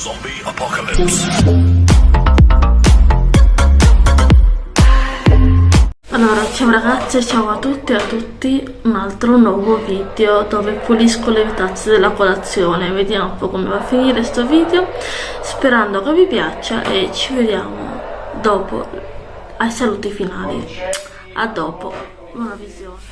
Zombie Apocalypse. Allora, ciao ragazze, ciao a tutti e a tutti, un altro nuovo video dove pulisco le tazze della colazione, vediamo un po' come va a finire sto video, sperando che vi piaccia e ci vediamo dopo ai saluti finali. A dopo, buona visione.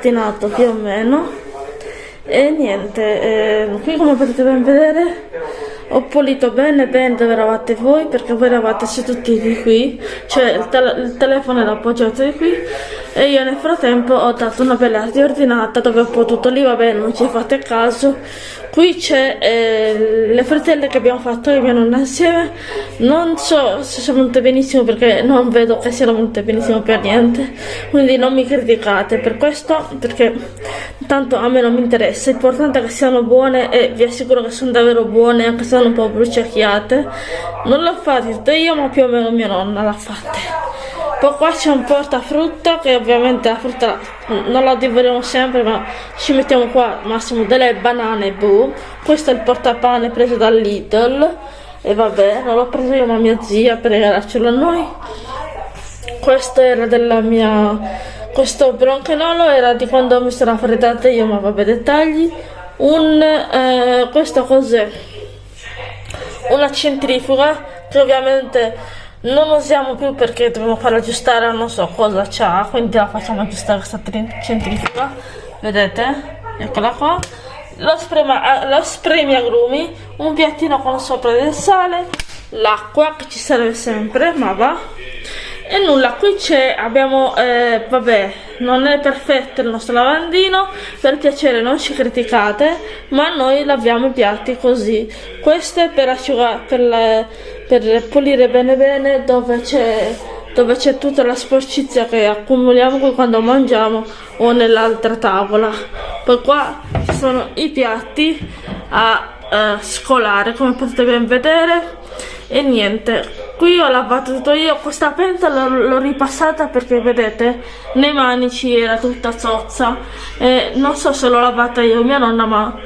Ordinato più o meno. E niente eh, qui come potete ben vedere ho pulito bene bene dove eravate voi perché voi eravate seduti di qui cioè il, tele il telefono era appoggiato di qui e io nel frattempo ho dato una bella riordinata dove ho potuto lì vabbè non ci fate caso. Qui c'è eh, le frittelle che abbiamo fatto io e mia nonna insieme. Non so se sono venute benissimo perché non vedo che siano venute benissimo per niente. Quindi non mi criticate per questo perché tanto a me non mi interessa. L'importante è che siano buone e vi assicuro che sono davvero buone anche se sono un po' bruciacchiate. Non l'ho fatta io ma più o meno mia nonna l'ha fatta poi qua c'è un portafrutta che ovviamente la frutta non la divoriamo sempre ma ci mettiamo qua massimo delle banane boh. questo è il portapane preso dal Lidl. E vabbè non l'ho preso io ma mia zia per regalarcelo a noi. Questo era della mia questo bronchenolo era di quando mi sono raffreddata io ma vabbè dettagli. Un eh, questo cos'è? Una centrifuga che ovviamente non usiamo più perché dobbiamo farla aggiustare non so cosa c'ha quindi la facciamo aggiustare questa centrifuga. Vedete? Eccola qua. Lo, sprema, lo spremi agrumi un piattino con sopra del sale l'acqua che ci serve sempre ma va. E nulla qui c'è abbiamo eh, vabbè non è perfetto il nostro lavandino per piacere non ci criticate ma noi laviamo i piatti così. Questo è per asciugare per, la, per pulire bene bene dove c'è dove c'è tutta la sporcizia che accumuliamo quando mangiamo o nell'altra tavola. Poi qua ci sono i piatti a eh, scolare come potete ben vedere. E niente qui ho lavato tutto io questa pentola l'ho ripassata perché vedete nei manici era tutta zozza. E non so se l'ho lavata io mia nonna ma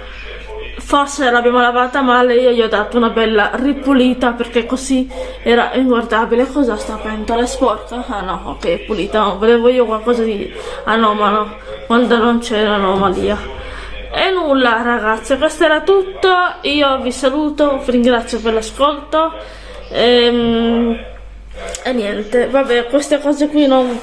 forse l'abbiamo lavata male io gli ho dato una bella ripulita perché così era inguardabile. Cosa sta pentola? È sporca? ah no ok pulita. Volevo io qualcosa di anomalo quando non c'è l'anomalia e nulla ragazzi questo era tutto. Io vi saluto vi ringrazio per l'ascolto. Ehm, e niente, vabbè, queste cose qui non,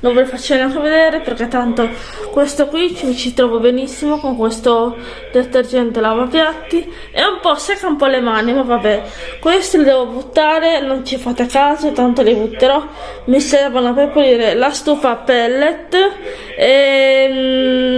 non ve le faccio neanche vedere perché tanto questo qui ci, ci trovo benissimo con questo detergente lavapiatti. È un po' secca un po' le mani, ma vabbè, questi li devo buttare, non ci fate caso, tanto li butterò. Mi servono per pulire la stufa pellet e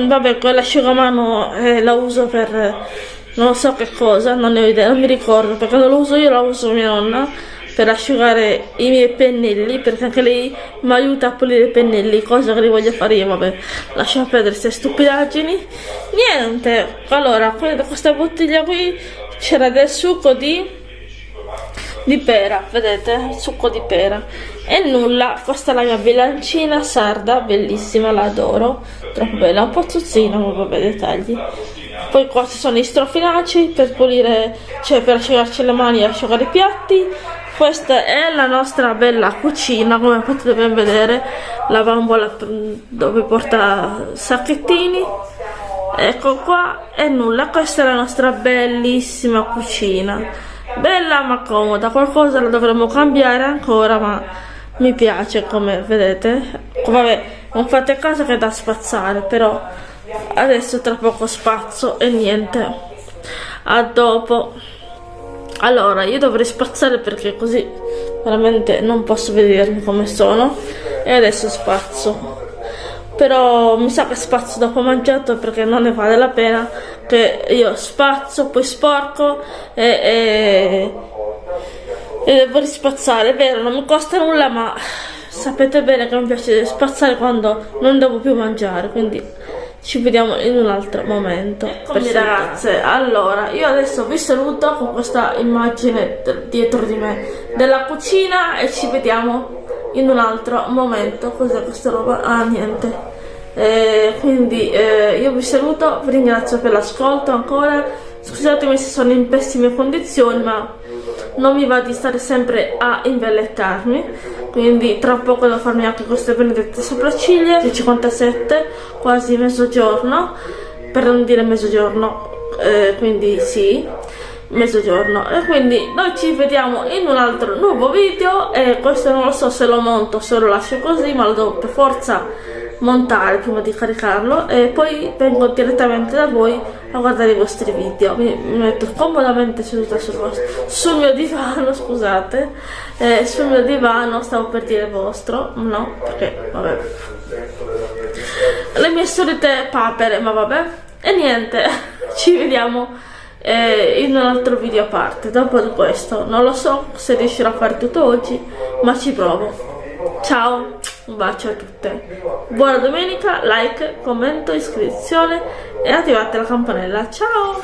mm, vabbè, quell'asciugamano eh, la uso per non so che cosa, non ne ho idea, non mi ricordo perché non lo uso io, la uso mia nonna per asciugare i miei pennelli perché anche lei mi aiuta a pulire i pennelli, cosa che li voglio fare io, vabbè, lasciamo perdere queste stupidaggini. Niente, allora, questa bottiglia qui c'era del succo di di pera, vedete? Succo di pera. E nulla, questa è la mia bilancina sarda, bellissima, la adoro, troppo bella, un po' zuzzina, ma vabbè, dettagli poi qua ci sono i strofinacci per pulire cioè per asciugarci le mani e asciugare i piatti questa è la nostra bella cucina come potete ben vedere. La bambola dove porta sacchettini. Ecco qua e nulla questa è la nostra bellissima cucina. Bella ma comoda qualcosa la dovremmo cambiare ancora ma mi piace come vedete. Vabbè non fate caso che è da spazzare però adesso tra poco spazzo e niente. A dopo allora io dovrei spazzare perché così veramente non posso vedermi come sono. E adesso spazzo. Però mi sa che spazzo dopo mangiato perché non ne vale la pena che io spazzo poi sporco e, e, e devo rispazzare. È vero non mi costa nulla ma sapete bene che mi piace spazzare quando non devo più mangiare quindi ci vediamo in un altro momento. Eccomi ragazze. Allora io adesso vi saluto con questa immagine dietro di me della cucina e ci vediamo in un altro momento. Cos'è questa roba? ah niente. Eh, quindi eh, io vi saluto vi ringrazio per l'ascolto ancora. Scusatemi se sono in pessime condizioni ma non mi va di stare sempre a imbellettarmi quindi tra poco devo farmi anche queste benedette sopracciglia 57 quasi mezzogiorno per non dire mezzogiorno eh, quindi sì mezzogiorno. E quindi noi ci vediamo in un altro nuovo video e questo non lo so se lo monto se lo lascio così ma lo devo per forza montare prima di caricarlo e poi vengo direttamente da voi a guardare i vostri video. Mi, mi metto comodamente seduta sul, vostro, sul mio divano scusate eh, sul mio divano stavo per dire vostro no perché vabbè. Le mie solite papere ma vabbè. E niente ci vediamo eh, in un altro video a parte dopo di questo non lo so se riuscirò a fare tutto oggi ma ci provo. Ciao un bacio a tutte. Buona domenica like commento iscrizione e attivate la campanella. Ciao